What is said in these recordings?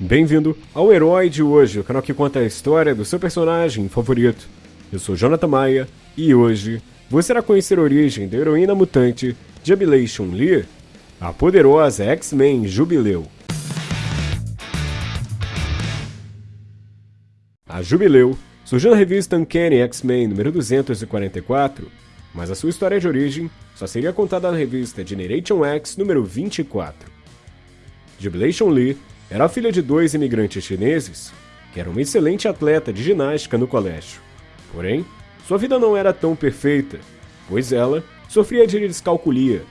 Bem-vindo ao Herói de hoje, o canal que conta a história do seu personagem favorito. Eu sou Jonathan Maia e hoje você irá conhecer a origem da heroína mutante Jubilation Lee, a poderosa X-Men Jubileu. A Jubileu surgiu na revista Uncanny X-Men número 244, mas a sua história de origem só seria contada na revista Generation X número 24. Jubilation Lee era filha de dois imigrantes chineses que era uma excelente atleta de ginástica no colégio. Porém, sua vida não era tão perfeita, pois ela sofria de descalculia,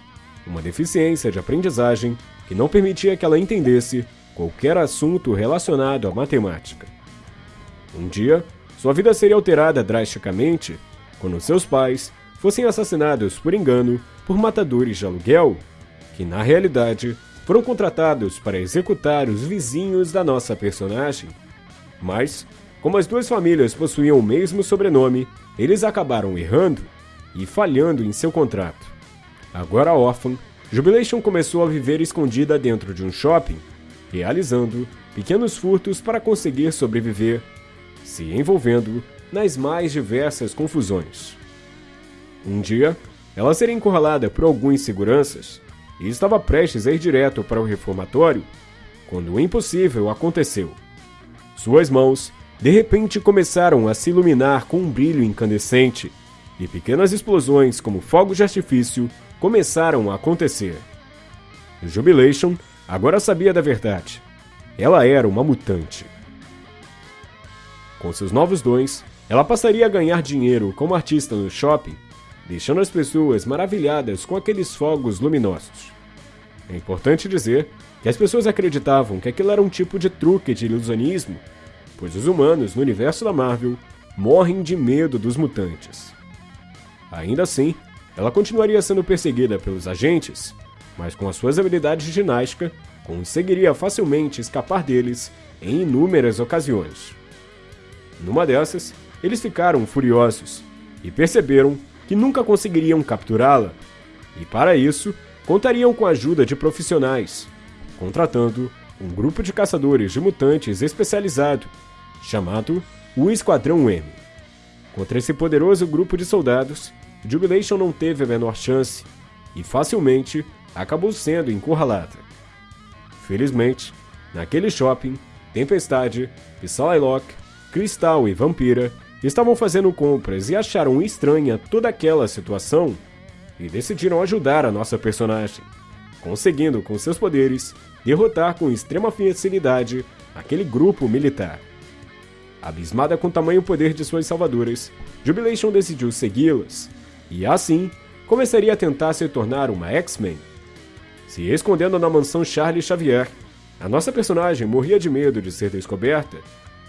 uma deficiência de aprendizagem que não permitia que ela entendesse qualquer assunto relacionado à matemática. Um dia, sua vida seria alterada drasticamente quando seus pais fossem assassinados por engano por matadores de aluguel, que na realidade foram contratados para executar os vizinhos da nossa personagem. Mas, como as duas famílias possuíam o mesmo sobrenome, eles acabaram errando e falhando em seu contrato. Agora órfã, Jubilation começou a viver escondida dentro de um shopping, realizando pequenos furtos para conseguir sobreviver, se envolvendo nas mais diversas confusões. Um dia, ela seria encurralada por alguns seguranças e estava prestes a ir direto para o reformatório quando o impossível aconteceu. Suas mãos, de repente, começaram a se iluminar com um brilho incandescente e pequenas explosões, como fogos de artifício, começaram a acontecer. Jubilation agora sabia da verdade. Ela era uma mutante. Com seus novos dons, ela passaria a ganhar dinheiro como artista no shopping deixando as pessoas maravilhadas com aqueles fogos luminosos. É importante dizer que as pessoas acreditavam que aquilo era um tipo de truque de ilusionismo, pois os humanos no universo da Marvel morrem de medo dos mutantes. Ainda assim, ela continuaria sendo perseguida pelos agentes, mas com as suas habilidades de ginástica, conseguiria facilmente escapar deles em inúmeras ocasiões. Numa dessas, eles ficaram furiosos e perceberam que nunca conseguiriam capturá-la, e para isso contariam com a ajuda de profissionais, contratando um grupo de caçadores de mutantes especializado, chamado o Esquadrão M. Contra esse poderoso grupo de soldados, Jubilation não teve a menor chance e facilmente acabou sendo encurralada. Felizmente, naquele shopping, Tempestade, Psylocke, Cristal e Vampira estavam fazendo compras e acharam estranha toda aquela situação e decidiram ajudar a nossa personagem, conseguindo com seus poderes derrotar com extrema facilidade aquele grupo militar. Abismada com o tamanho poder de suas salvadoras, Jubilation decidiu segui-las e assim começaria a tentar se tornar uma X-Men. Se escondendo na mansão Charlie Xavier, a nossa personagem morria de medo de ser descoberta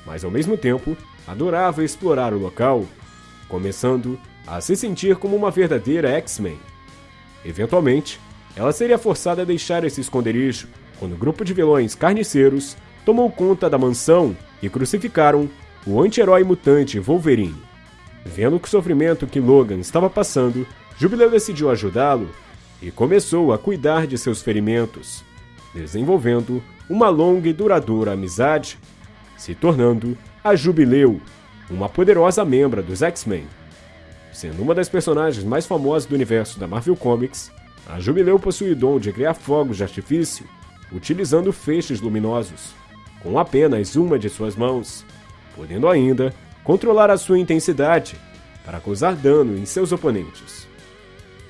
mas ao mesmo tempo adorava explorar o local, começando a se sentir como uma verdadeira X-Men. Eventualmente, ela seria forçada a deixar esse esconderijo quando um grupo de vilões carniceiros tomou conta da mansão e crucificaram o anti-herói mutante Wolverine. Vendo o sofrimento que Logan estava passando, Jubileu decidiu ajudá-lo e começou a cuidar de seus ferimentos, desenvolvendo uma longa e duradoura amizade se tornando a Jubileu, uma poderosa membra dos X-Men. Sendo uma das personagens mais famosas do universo da Marvel Comics, a Jubileu possui o dom de criar fogos de artifício utilizando feixes luminosos, com apenas uma de suas mãos, podendo ainda controlar a sua intensidade para causar dano em seus oponentes.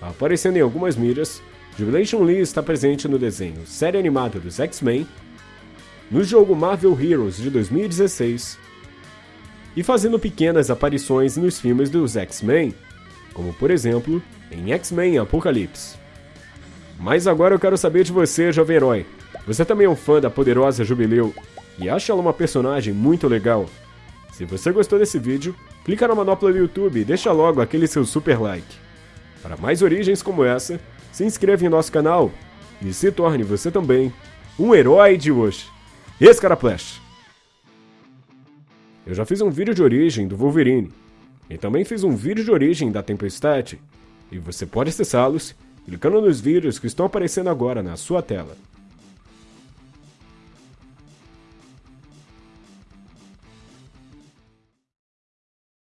Aparecendo em algumas mídias, Jubilation Lee está presente no desenho série animada dos X-Men no jogo Marvel Heroes de 2016 e fazendo pequenas aparições nos filmes dos X-Men, como por exemplo em X-Men Apocalipse. Mas agora eu quero saber de você, jovem herói. Você também é um fã da poderosa Jubileu e acha ela uma personagem muito legal? Se você gostou desse vídeo, clica na manopla do YouTube e deixa logo aquele seu super like. Para mais origens como essa, se inscreva em nosso canal e se torne você também um herói de hoje. Esse cara Flash. Eu já fiz um vídeo de origem do Wolverine. E também fiz um vídeo de origem da Tempestade. E você pode acessá-los clicando nos vídeos que estão aparecendo agora na sua tela.